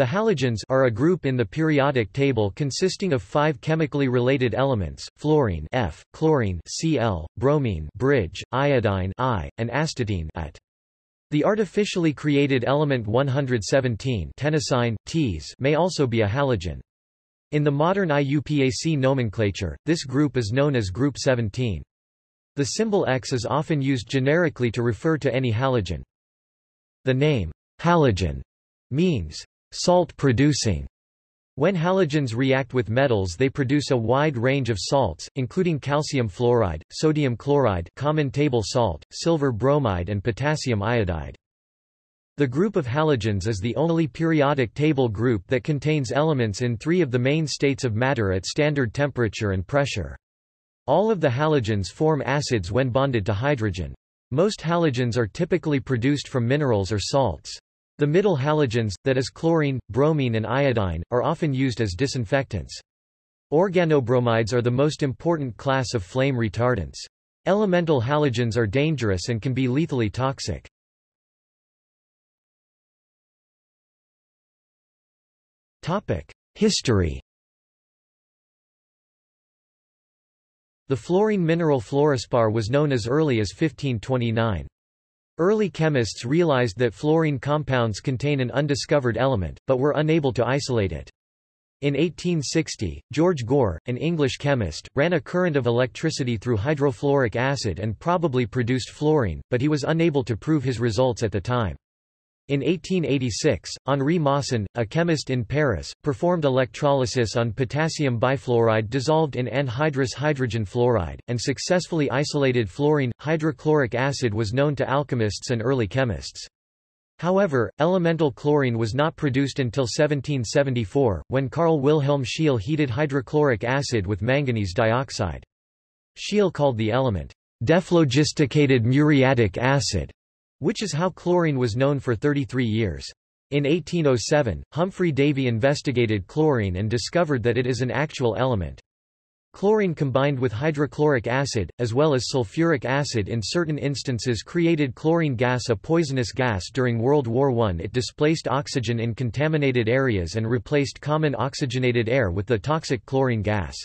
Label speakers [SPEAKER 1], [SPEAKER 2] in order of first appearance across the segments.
[SPEAKER 1] The halogens are a group in the periodic table consisting of five chemically related elements, fluorine F, chlorine Cl, bromine bridge, iodine I, and astatine at. The artificially created element 117 tennessine, Ts may also be a halogen. In the modern IUPAC nomenclature, this group is known as group 17. The symbol X is often used generically to refer to any halogen. The name, halogen, means Salt-producing when halogens react with metals they produce a wide range of salts, including calcium fluoride, sodium chloride common table salt, silver bromide and potassium iodide. The group of halogens is the only periodic table group that contains elements in three of the main states of matter at standard temperature and pressure. All of the halogens form acids when bonded to hydrogen. Most halogens are typically produced from minerals or salts. The middle halogens, that is chlorine, bromine and iodine, are often used as disinfectants. Organobromides are the most important class of flame retardants. Elemental halogens are dangerous and can be lethally toxic. History The fluorine mineral fluorspar was known as early as 1529. Early chemists realized that fluorine compounds contain an undiscovered element, but were unable to isolate it. In 1860, George Gore, an English chemist, ran a current of electricity through hydrofluoric acid and probably produced fluorine, but he was unable to prove his results at the time. In 1886, Henri Moissan, a chemist in Paris, performed electrolysis on potassium bifluoride dissolved in anhydrous hydrogen fluoride, and successfully isolated fluorine. Hydrochloric acid was known to alchemists and early chemists. However, elemental chlorine was not produced until 1774, when Carl Wilhelm Scheele heated hydrochloric acid with manganese dioxide. Scheele called the element dephlogisticated muriatic acid which is how chlorine was known for 33 years. In 1807, Humphry Davy investigated chlorine and discovered that it is an actual element. Chlorine combined with hydrochloric acid, as well as sulfuric acid in certain instances created chlorine gas a poisonous gas during World War I. It displaced oxygen in contaminated areas and replaced common oxygenated air with the toxic chlorine gas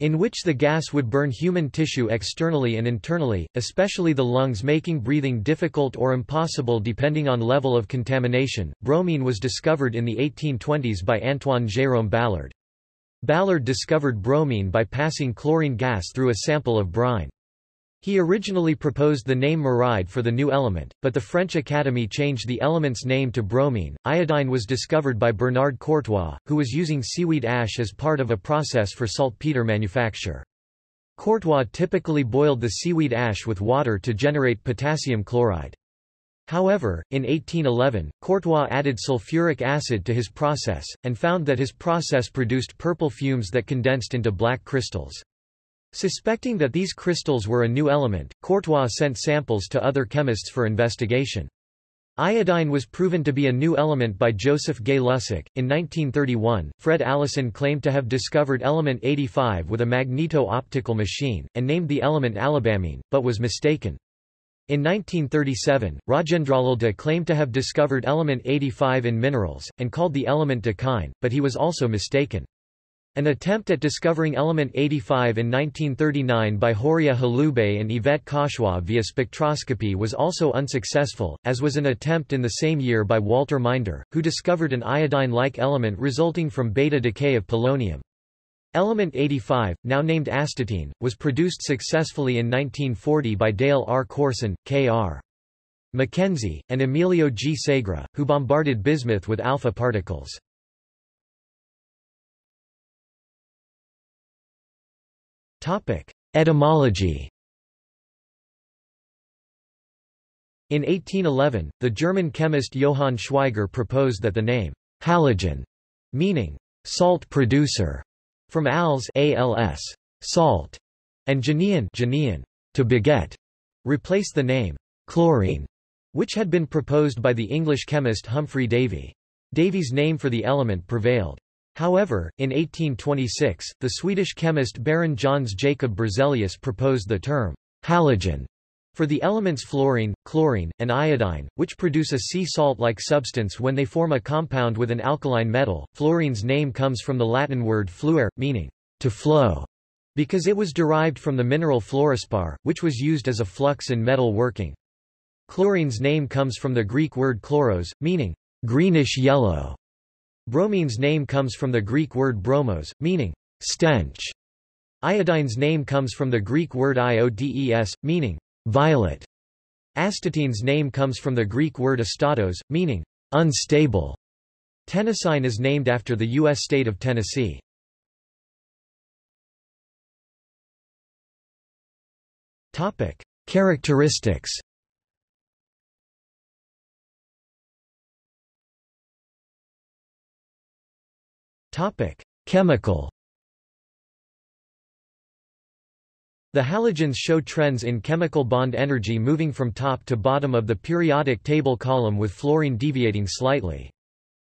[SPEAKER 1] in which the gas would burn human tissue externally and internally, especially the lungs making breathing difficult or impossible depending on level of contamination. Bromine was discovered in the 1820s by Antoine Jérôme Balard. Balard discovered bromine by passing chlorine gas through a sample of brine. He originally proposed the name muride for the new element, but the French Academy changed the element's name to bromine. Iodine was discovered by Bernard Courtois, who was using seaweed ash as part of a process for saltpeter manufacture. Courtois typically boiled the seaweed ash with water to generate potassium chloride. However, in 1811, Courtois added sulfuric acid to his process, and found that his process produced purple fumes that condensed into black crystals. Suspecting that these crystals were a new element, Courtois sent samples to other chemists for investigation. Iodine was proven to be a new element by Joseph Gay-Lussac. In 1931, Fred Allison claimed to have discovered element 85 with a magneto-optical machine, and named the element alabamine, but was mistaken. In 1937, Rajendralal De claimed to have discovered element 85 in minerals, and called the element dakin, but he was also mistaken. An attempt at discovering element 85 in 1939 by Horia Hulubei and Yvette Cauchois via spectroscopy was also unsuccessful, as was an attempt in the same year by Walter Minder, who discovered an iodine-like element resulting from beta decay of polonium. Element 85, now named astatine, was produced successfully in 1940 by Dale R. Corson, K.R. Mackenzie, and Emilio G. Segre, who bombarded bismuth with alpha particles. Topic: Etymology. In 1811, the German chemist Johann Schweigger proposed that the name halogen, meaning salt producer, from als, als salt, and genein, genein to beget, replace the name chlorine, which had been proposed by the English chemist Humphry Davy. Davy's name for the element prevailed. However, in 1826, the Swedish chemist Baron Jöns Jacob Berzelius proposed the term halogen For the elements fluorine, chlorine, and iodine, which produce a sea salt-like substance when they form a compound with an alkaline metal, fluorine's name comes from the Latin word fluere, meaning to flow, because it was derived from the mineral fluorspar, which was used as a flux in metal working. Chlorine's name comes from the Greek word chloros, meaning greenish-yellow. Bromine's name comes from the Greek word bromos, meaning stench. Iodine's name comes from the Greek word iodes, meaning violet. Astatine's name comes from the Greek word astatos, meaning unstable. Tennessine is named after the U.S. state of Tennessee. Topic. Characteristics Chemical The halogens show trends in chemical bond energy moving from top to bottom of the periodic table column with fluorine deviating slightly.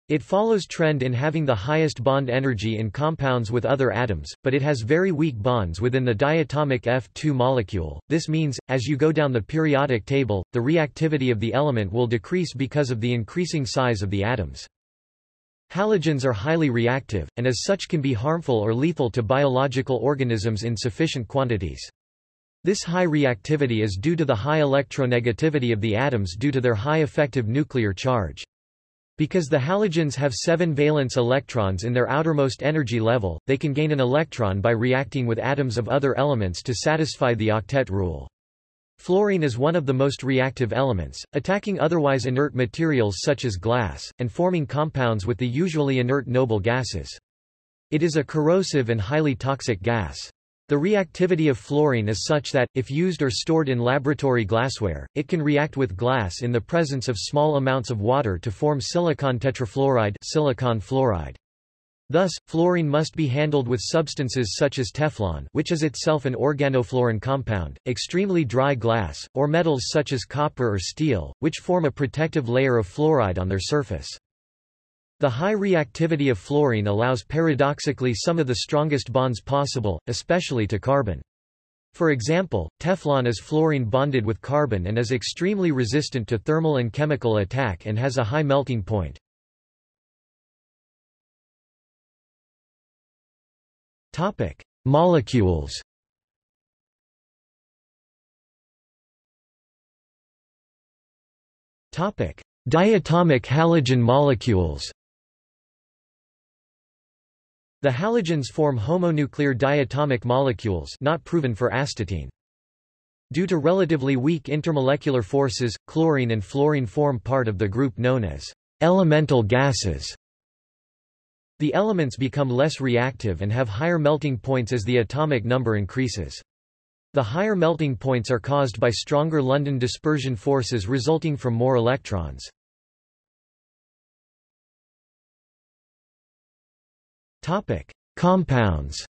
[SPEAKER 1] It follows trend in having the highest bond energy in compounds with other atoms, but it has very weak bonds within the diatomic F2 molecule. This means, as you go down the periodic table, the reactivity of the element will decrease because of the increasing size of the atoms. Halogens are highly reactive, and as such can be harmful or lethal to biological organisms in sufficient quantities. This high reactivity is due to the high electronegativity of the atoms due to their high effective nuclear charge. Because the halogens have seven valence electrons in their outermost energy level, they can gain an electron by reacting with atoms of other elements to satisfy the octet rule. Fluorine is one of the most reactive elements, attacking otherwise inert materials such as glass, and forming compounds with the usually inert noble gases. It is a corrosive and highly toxic gas. The reactivity of fluorine is such that, if used or stored in laboratory glassware, it can react with glass in the presence of small amounts of water to form silicon tetrafluoride silicon fluoride. Thus, fluorine must be handled with substances such as Teflon which is itself an organofluorine compound, extremely dry glass, or metals such as copper or steel, which form a protective layer of fluoride on their surface. The high reactivity of fluorine allows paradoxically some of the strongest bonds possible, especially to carbon. For example, Teflon is fluorine bonded with carbon and is extremely resistant to thermal and chemical attack and has a high melting point. Topic: Molecules. Topic: Diatomic halogen molecules. The halogens form homonuclear diatomic molecules not proven for astatine. Due to relatively weak intermolecular forces, chlorine and fluorine form part of the group known as elemental gases. The elements become less reactive and have higher melting points as the atomic number increases. The higher melting points are caused by stronger London dispersion forces resulting from more electrons. Topic: Compounds.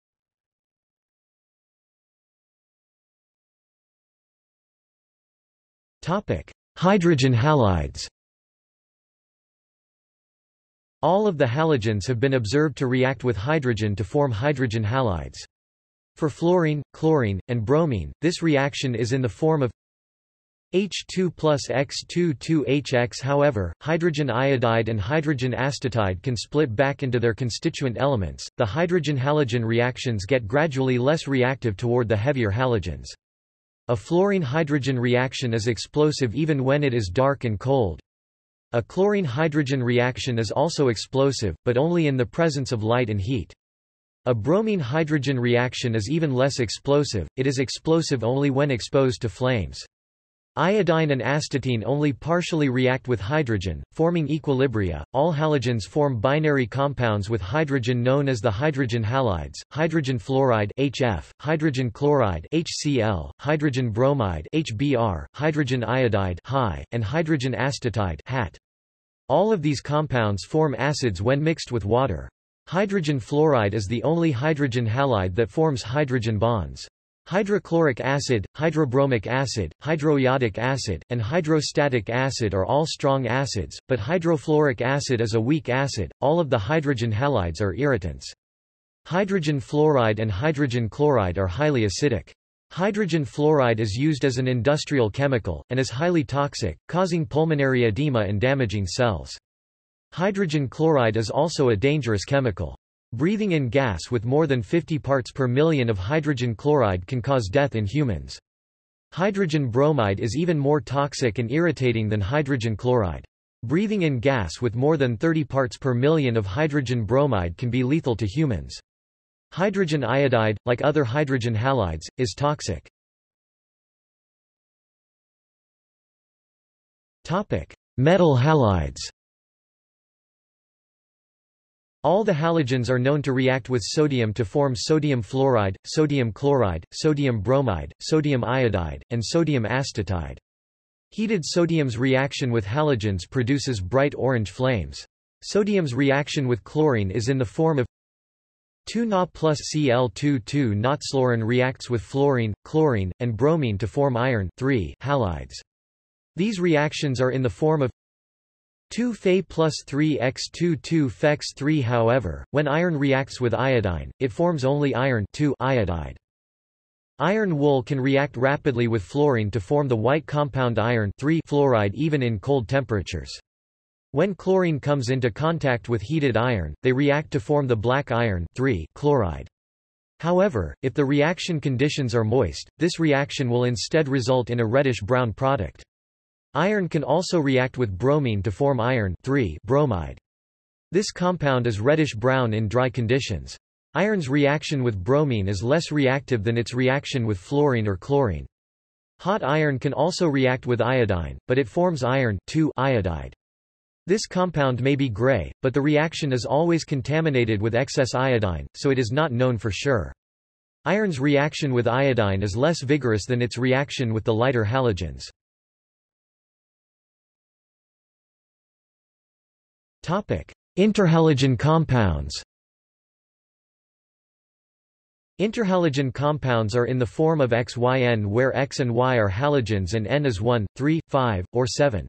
[SPEAKER 1] Topic: Hydrogen halides. All of the halogens have been observed to react with hydrogen to form hydrogen halides. For fluorine, chlorine, and bromine, this reaction is in the form of H2 plus X2 2HX However, hydrogen iodide and hydrogen astatide can split back into their constituent elements. The hydrogen-halogen reactions get gradually less reactive toward the heavier halogens. A fluorine-hydrogen reaction is explosive even when it is dark and cold. A chlorine-hydrogen reaction is also explosive, but only in the presence of light and heat. A bromine-hydrogen reaction is even less explosive, it is explosive only when exposed to flames. Iodine and astatine only partially react with hydrogen, forming equilibria. All halogens form binary compounds with hydrogen known as the hydrogen halides, hydrogen fluoride HF, hydrogen chloride HCl, hydrogen bromide HBr, hydrogen iodide Hi, and hydrogen astatide HAT. All of these compounds form acids when mixed with water. Hydrogen fluoride is the only hydrogen halide that forms hydrogen bonds. Hydrochloric acid, hydrobromic acid, hydroiodic acid, and hydroastatic acid are all strong acids, but hydrofluoric acid is a weak acid. All of the hydrogen halides are irritants. Hydrogen fluoride and hydrogen chloride are highly acidic. Hydrogen fluoride is used as an industrial chemical, and is highly toxic, causing pulmonary edema and damaging cells. Hydrogen chloride is also a dangerous chemical. Breathing in gas with more than 50 parts per million of hydrogen chloride can cause death in humans. Hydrogen bromide is even more toxic and irritating than hydrogen chloride. Breathing in gas with more than 30 parts per million of hydrogen bromide can be lethal to humans. Hydrogen iodide, like other hydrogen halides, is toxic. Metal halides all the halogens are known to react with sodium to form sodium fluoride, sodium chloride, sodium bromide, sodium iodide, and sodium astatide. Heated sodium's reaction with halogens produces bright orange flames. Sodium's reaction with chlorine is in the form of 2Na plus Cl2 2 reacts with fluorine, chlorine, and bromine to form iron halides. These reactions are in the form of 2 Fe plus 3 X2 2 Fex 3 However, when iron reacts with iodine, it forms only iron iodide. Iron wool can react rapidly with fluorine to form the white compound iron fluoride even in cold temperatures. When chlorine comes into contact with heated iron, they react to form the black iron chloride. However, if the reaction conditions are moist, this reaction will instead result in a reddish-brown product. Iron can also react with bromine to form iron bromide. This compound is reddish-brown in dry conditions. Iron's reaction with bromine is less reactive than its reaction with fluorine or chlorine. Hot iron can also react with iodine, but it forms iron iodide. This compound may be gray, but the reaction is always contaminated with excess iodine, so it is not known for sure. Iron's reaction with iodine is less vigorous than its reaction with the lighter halogens. Interhalogen compounds Interhalogen compounds are in the form of XYN where X and Y are halogens and N is 1, 3, 5, or 7.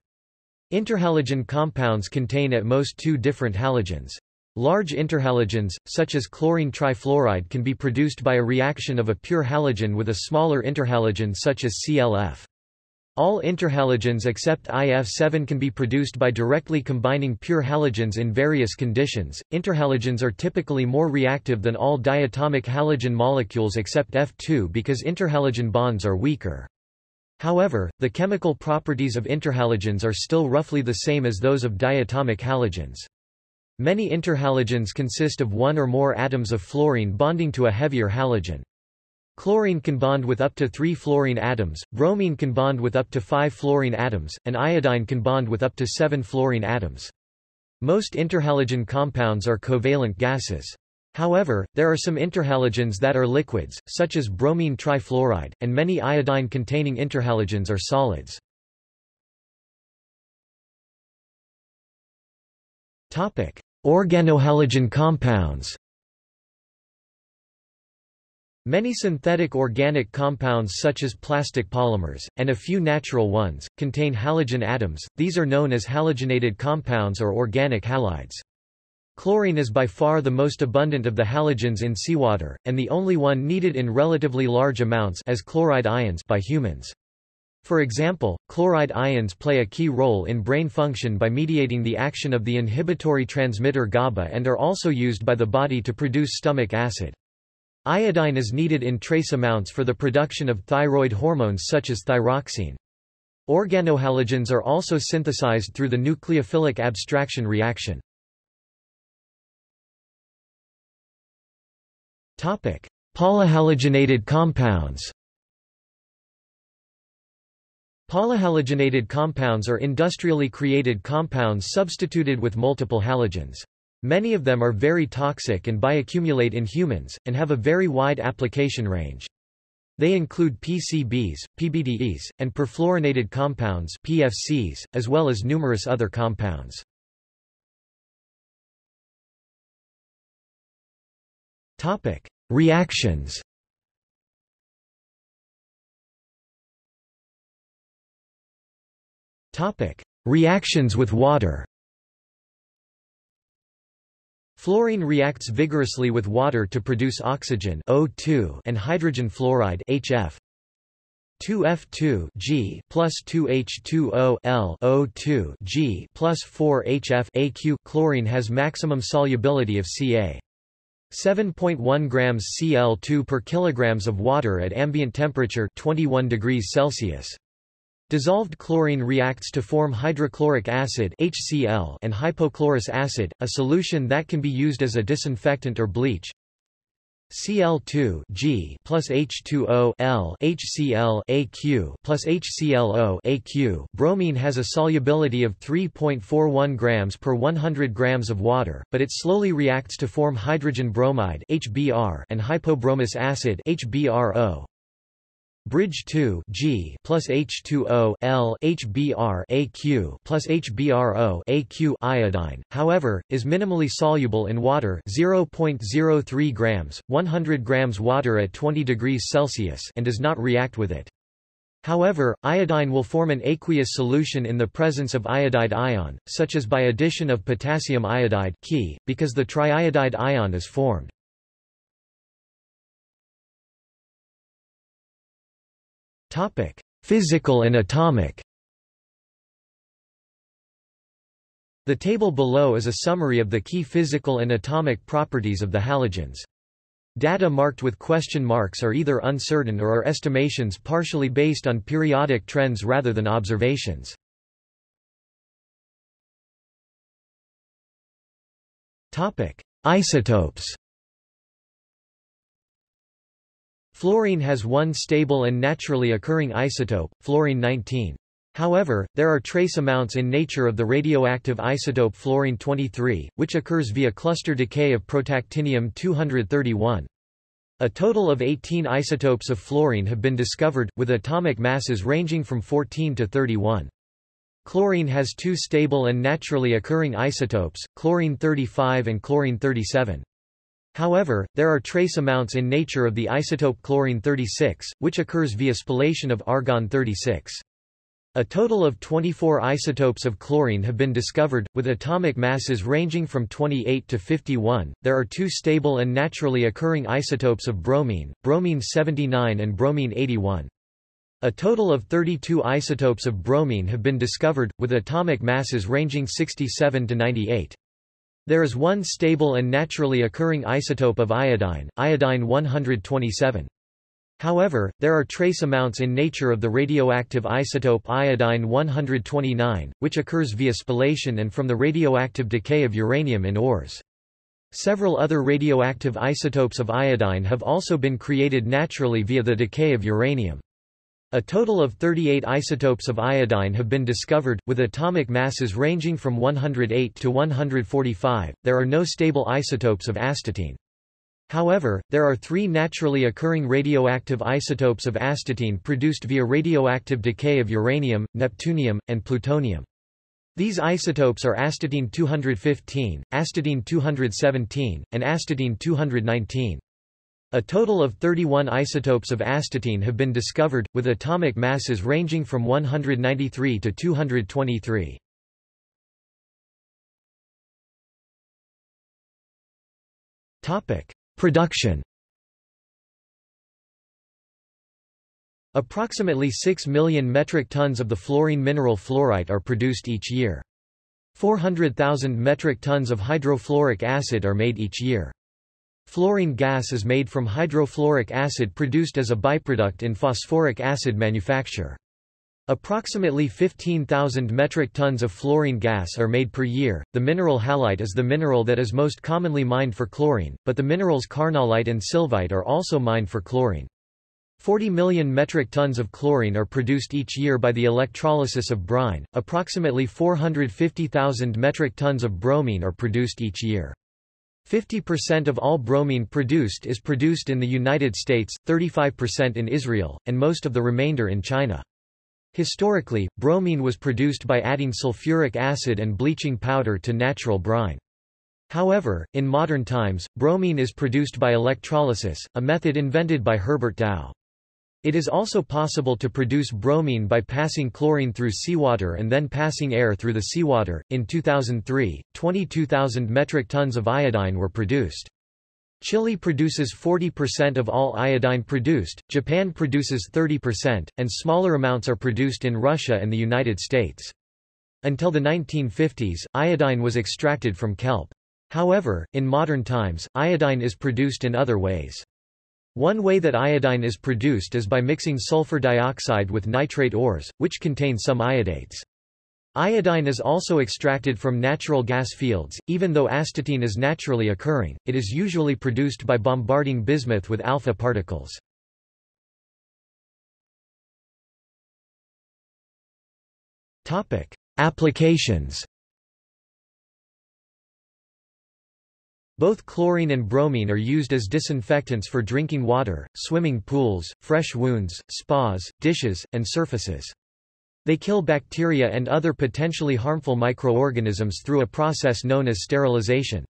[SPEAKER 1] Interhalogen compounds contain at most two different halogens. Large interhalogens, such as chlorine trifluoride can be produced by a reaction of a pure halogen with a smaller interhalogen such as ClF. All interhalogens except IF7 can be produced by directly combining pure halogens in various conditions. Interhalogens are typically more reactive than all diatomic halogen molecules except F2 because interhalogen bonds are weaker. However, the chemical properties of interhalogens are still roughly the same as those of diatomic halogens. Many interhalogens consist of one or more atoms of fluorine bonding to a heavier halogen. Chlorine can bond with up to three fluorine atoms, bromine can bond with up to five fluorine atoms, and iodine can bond with up to seven fluorine atoms. Most interhalogen compounds are covalent gases. However, there are some interhalogens that are liquids, such as bromine trifluoride, and many iodine-containing interhalogens are solids. Organohalogen compounds Many synthetic organic compounds such as plastic polymers, and a few natural ones, contain halogen atoms, these are known as halogenated compounds or organic halides. Chlorine is by far the most abundant of the halogens in seawater, and the only one needed in relatively large amounts as chloride ions by humans. For example, chloride ions play a key role in brain function by mediating the action of the inhibitory transmitter GABA and are also used by the body to produce stomach acid. Iodine is needed in trace amounts for the production of thyroid hormones such as thyroxine. Organohalogens are also synthesized through the nucleophilic abstraction reaction. Polyhalogenated compounds Polyhalogenated compounds are industrially created compounds substituted with multiple halogens. Many of them are very toxic and bioaccumulate in humans, and have a very wide application range. They include PCBs, PBDEs, and perfluorinated compounds PFCs, as well as numerous other compounds. Topic: Reactions. Topic: Reactions with water. Fluorine reacts vigorously with water to produce oxygen O2 and hydrogen fluoride HF. 2F2 G plus 2H2O L O2 G plus 4HF AQ chlorine has maximum solubility of Ca. 7.1 grams Cl2 per kilograms of water at ambient temperature 21 degrees Celsius. Dissolved chlorine reacts to form hydrochloric acid HCl and hypochlorous acid, a solution that can be used as a disinfectant or bleach. Cl2 G plus H2O L HCl AQ plus HClO AQ bromine has a solubility of 3.41 grams per 100 grams of water, but it slowly reacts to form hydrogen bromide HBr and hypobromous acid HBrO. Bridge 2 G plus H2O L HBr AQ plus HBrO AQ iodine, however, is minimally soluble in water 0.03 grams, 100 grams water at 20 degrees Celsius and does not react with it. However, iodine will form an aqueous solution in the presence of iodide ion, such as by addition of potassium iodide because the triiodide ion is formed. Topic: Physical and atomic. The table below is a summary of the key physical and atomic properties of the halogens. Data marked with question marks are either uncertain or are estimations partially based on periodic trends rather than observations. Topic: Isotopes. Fluorine has one stable and naturally occurring isotope, fluorine-19. However, there are trace amounts in nature of the radioactive isotope fluorine-23, which occurs via cluster decay of protactinium-231. A total of 18 isotopes of fluorine have been discovered, with atomic masses ranging from 14 to 31. Chlorine has two stable and naturally occurring isotopes, chlorine-35 and chlorine-37. However, there are trace amounts in nature of the isotope chlorine-36, which occurs via spallation of argon-36. A total of 24 isotopes of chlorine have been discovered, with atomic masses ranging from 28 to 51. There are two stable and naturally occurring isotopes of bromine, bromine-79 and bromine-81. A total of 32 isotopes of bromine have been discovered, with atomic masses ranging 67 to 98. There is one stable and naturally occurring isotope of iodine, iodine-127. However, there are trace amounts in nature of the radioactive isotope iodine-129, which occurs via spallation and from the radioactive decay of uranium in ores. Several other radioactive isotopes of iodine have also been created naturally via the decay of uranium. A total of 38 isotopes of iodine have been discovered, with atomic masses ranging from 108 to 145. There are no stable isotopes of astatine. However, there are three naturally occurring radioactive isotopes of astatine produced via radioactive decay of uranium, neptunium, and plutonium. These isotopes are astatine-215, astatine-217, and astatine-219. A total of 31 isotopes of astatine have been discovered, with atomic masses ranging from 193 to 223. Topic: Production Approximately 6 million metric tons of the fluorine mineral fluorite are produced each year. 400,000 metric tons of hydrofluoric acid are made each year. Fluorine gas is made from hydrofluoric acid produced as a byproduct in phosphoric acid manufacture. Approximately 15,000 metric tons of fluorine gas are made per year. The mineral halite is the mineral that is most commonly mined for chlorine, but the minerals carnallite and sylvite are also mined for chlorine. 40 million metric tons of chlorine are produced each year by the electrolysis of brine. Approximately 450,000 metric tons of bromine are produced each year. 50% of all bromine produced is produced in the United States, 35% in Israel, and most of the remainder in China. Historically, bromine was produced by adding sulfuric acid and bleaching powder to natural brine. However, in modern times, bromine is produced by electrolysis, a method invented by Herbert Dow. It is also possible to produce bromine by passing chlorine through seawater and then passing air through the seawater. In 2003, 22,000 metric tons of iodine were produced. Chile produces 40% of all iodine produced, Japan produces 30%, and smaller amounts are produced in Russia and the United States. Until the 1950s, iodine was extracted from kelp. However, in modern times, iodine is produced in other ways. One way that iodine is produced is by mixing sulfur dioxide with nitrate ores, which contain some iodates. Iodine is also extracted from natural gas fields, even though astatine is naturally occurring, it is usually produced by bombarding bismuth with alpha particles. Applications Both chlorine and bromine are used as disinfectants for drinking water, swimming pools, fresh wounds, spas, dishes, and surfaces. They kill bacteria and other potentially harmful microorganisms through a process known as sterilization.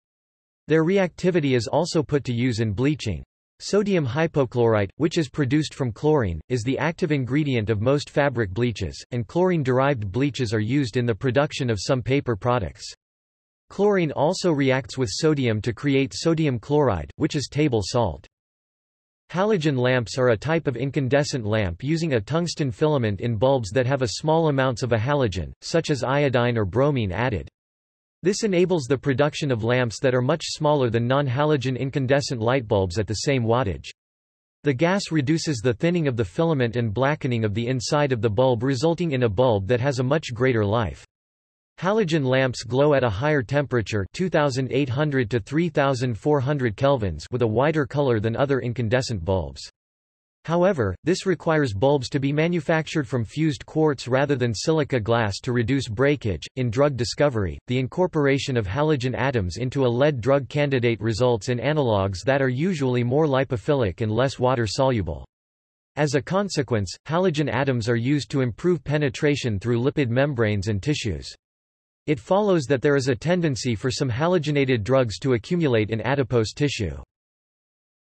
[SPEAKER 1] Their reactivity is also put to use in bleaching. Sodium hypochlorite, which is produced from chlorine, is the active ingredient of most fabric bleaches, and chlorine-derived bleaches are used in the production of some paper products. Chlorine also reacts with sodium to create sodium chloride, which is table salt. Halogen lamps are a type of incandescent lamp using a tungsten filament in bulbs that have a small amounts of a halogen, such as iodine or bromine added. This enables the production of lamps that are much smaller than non-halogen incandescent light bulbs at the same wattage. The gas reduces the thinning of the filament and blackening of the inside of the bulb resulting in a bulb that has a much greater life. Halogen lamps glow at a higher temperature 2800 to 3400 kelvins with a wider color than other incandescent bulbs. However, this requires bulbs to be manufactured from fused quartz rather than silica glass to reduce breakage. In drug discovery, the incorporation of halogen atoms into a lead drug candidate results in analogues that are usually more lipophilic and less water soluble. As a consequence, halogen atoms are used to improve penetration through lipid membranes and tissues. It follows that there is a tendency for some halogenated drugs to accumulate in adipose tissue.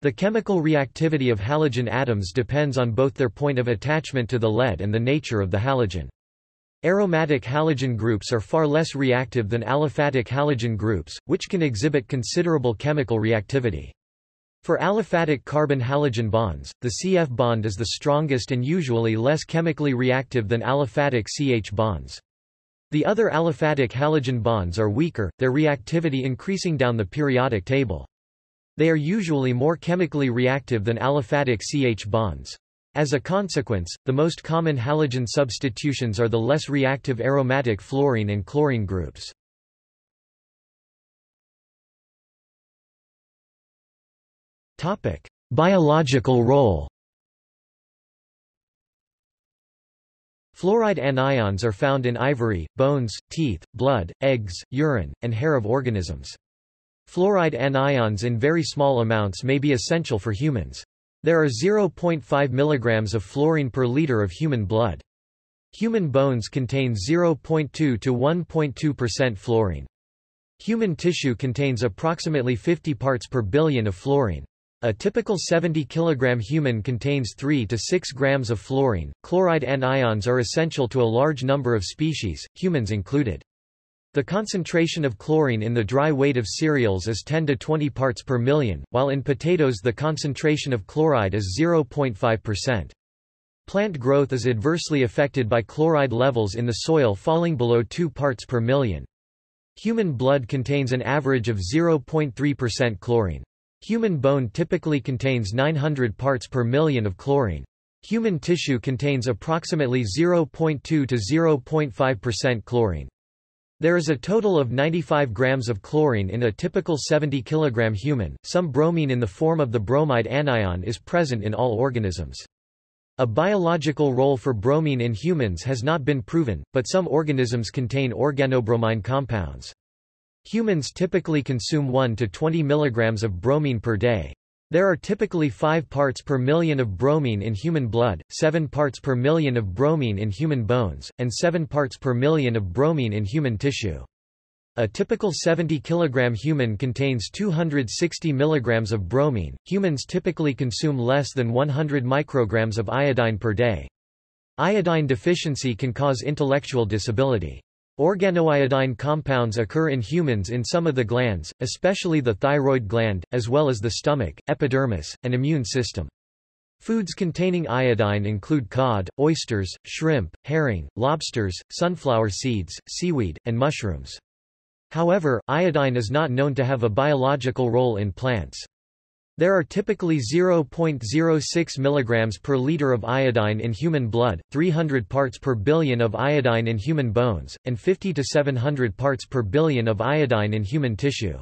[SPEAKER 1] The chemical reactivity of halogen atoms depends on both their point of attachment to the lead and the nature of the halogen. Aromatic halogen groups are far less reactive than aliphatic halogen groups, which can exhibit considerable chemical reactivity. For aliphatic carbon-halogen bonds, the CF bond is the strongest and usually less chemically reactive than aliphatic CH bonds. The other aliphatic halogen bonds are weaker, their reactivity increasing down the periodic table. They are usually more chemically reactive than aliphatic CH bonds. As a consequence, the most common halogen substitutions are the less reactive aromatic fluorine and chlorine groups. Biological role Fluoride anions are found in ivory, bones, teeth, blood, eggs, urine, and hair of organisms. Fluoride anions in very small amounts may be essential for humans. There are 0.5 mg of fluorine per liter of human blood. Human bones contain 0.2 to 1.2% fluorine. Human tissue contains approximately 50 parts per billion of fluorine. A typical 70 kg human contains 3 to 6 grams of fluorine. Chloride anions are essential to a large number of species, humans included. The concentration of chlorine in the dry weight of cereals is 10 to 20 parts per million, while in potatoes the concentration of chloride is 0.5%. Plant growth is adversely affected by chloride levels in the soil falling below 2 parts per million. Human blood contains an average of 0.3% chlorine. Human bone typically contains 900 parts per million of chlorine. Human tissue contains approximately 0.2 to 0.5% chlorine. There is a total of 95 grams of chlorine in a typical 70 kg human. Some bromine in the form of the bromide anion is present in all organisms. A biological role for bromine in humans has not been proven, but some organisms contain organobromine compounds. Humans typically consume 1 to 20 mg of bromine per day. There are typically 5 parts per million of bromine in human blood, 7 parts per million of bromine in human bones, and 7 parts per million of bromine in human tissue. A typical 70 kg human contains 260 mg of bromine. Humans typically consume less than 100 micrograms of iodine per day. Iodine deficiency can cause intellectual disability. Organoiodine compounds occur in humans in some of the glands, especially the thyroid gland, as well as the stomach, epidermis, and immune system. Foods containing iodine include cod, oysters, shrimp, herring, lobsters, sunflower seeds, seaweed, and mushrooms. However, iodine is not known to have a biological role in plants. There are typically 0.06 mg per liter of iodine in human blood, 300 parts per billion of iodine in human bones, and 50 to 700 parts per billion of iodine in human tissue.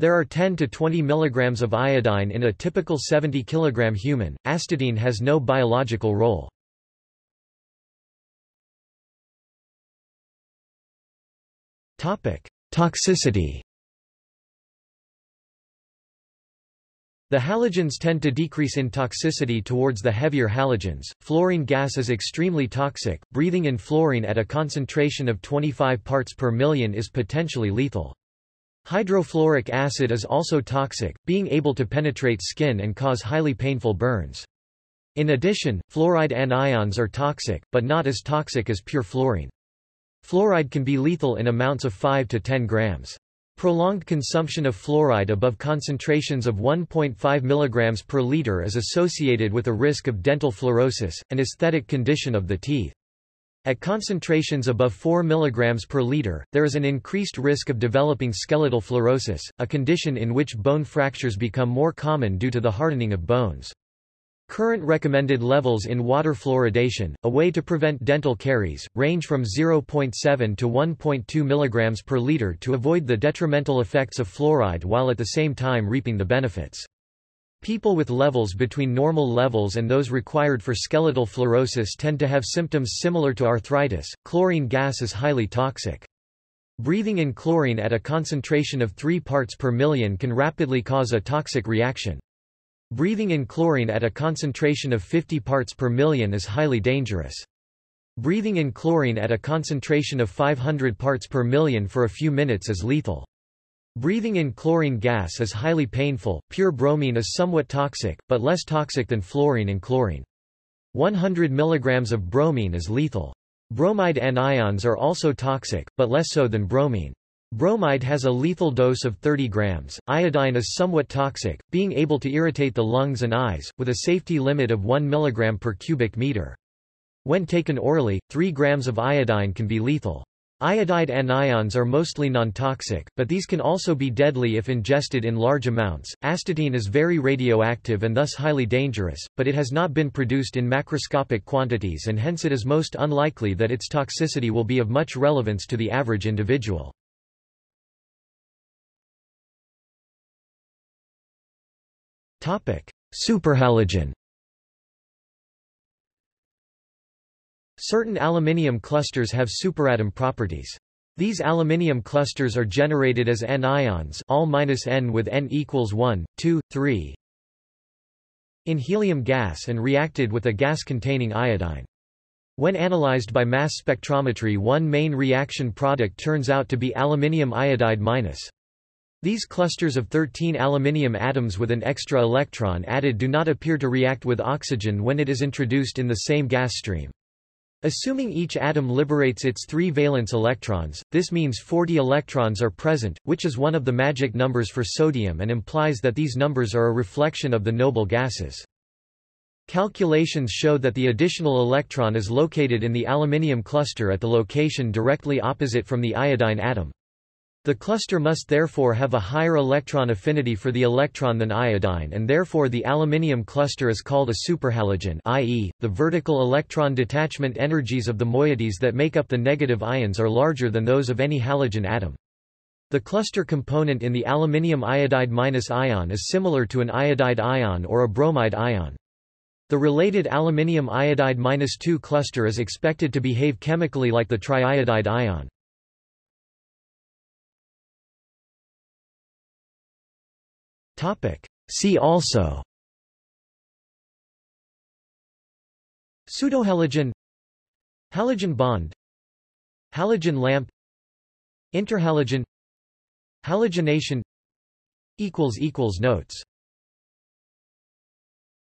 [SPEAKER 1] There are 10 to 20 mg of iodine in a typical 70 kg human. Astatine has no biological role. Toxicity The halogens tend to decrease in toxicity towards the heavier halogens. Fluorine gas is extremely toxic. Breathing in fluorine at a concentration of 25 parts per million is potentially lethal. Hydrofluoric acid is also toxic, being able to penetrate skin and cause highly painful burns. In addition, fluoride anions are toxic, but not as toxic as pure fluorine. Fluoride can be lethal in amounts of 5 to 10 grams. Prolonged consumption of fluoride above concentrations of 1.5 mg per liter is associated with a risk of dental fluorosis, an aesthetic condition of the teeth. At concentrations above 4 mg per liter, there is an increased risk of developing skeletal fluorosis, a condition in which bone fractures become more common due to the hardening of bones. Current recommended levels in water fluoridation, a way to prevent dental caries, range from 0.7 to 1.2 mg per liter to avoid the detrimental effects of fluoride while at the same time reaping the benefits. People with levels between normal levels and those required for skeletal fluorosis tend to have symptoms similar to arthritis. Chlorine gas is highly toxic. Breathing in chlorine at a concentration of 3 parts per million can rapidly cause a toxic reaction. Breathing in chlorine at a concentration of 50 parts per million is highly dangerous. Breathing in chlorine at a concentration of 500 parts per million for a few minutes is lethal. Breathing in chlorine gas is highly painful. Pure bromine is somewhat toxic, but less toxic than fluorine and chlorine. 100 mg of bromine is lethal. Bromide anions are also toxic, but less so than bromine. Bromide has a lethal dose of 30 grams. Iodine is somewhat toxic, being able to irritate the lungs and eyes, with a safety limit of 1 mg per cubic meter. When taken orally, 3 grams of iodine can be lethal. Iodide anions are mostly non-toxic, but these can also be deadly if ingested in large amounts. Astatine is very radioactive and thus highly dangerous, but it has not been produced in macroscopic quantities and hence it is most unlikely that its toxicity will be of much relevance to the average individual. Topic: Superhalogen. Certain aluminium clusters have superatom properties. These aluminium clusters are generated as anions all minus N with N equals 1, 2, 3 in helium gas and reacted with a gas containing iodine. When analyzed by mass spectrometry one main reaction product turns out to be aluminium iodide minus. These clusters of 13 aluminium atoms with an extra electron added do not appear to react with oxygen when it is introduced in the same gas stream. Assuming each atom liberates its three valence electrons, this means 40 electrons are present, which is one of the magic numbers for sodium and implies that these numbers are a reflection of the noble gases. Calculations show that the additional electron is located in the aluminium cluster at the location directly opposite from the iodine atom. The cluster must therefore have a higher electron affinity for the electron than iodine and therefore the aluminium cluster is called a superhalogen i.e., the vertical electron detachment energies of the moieties that make up the negative ions are larger than those of any halogen atom. The cluster component in the aluminium iodide minus ion is similar to an iodide ion or a bromide ion. The related aluminium iodide minus 2 cluster is expected to behave chemically like the triiodide ion. See also. Pseudohalogen. Halogen bond. Halogen lamp. Interhalogen. Halogenation. Notes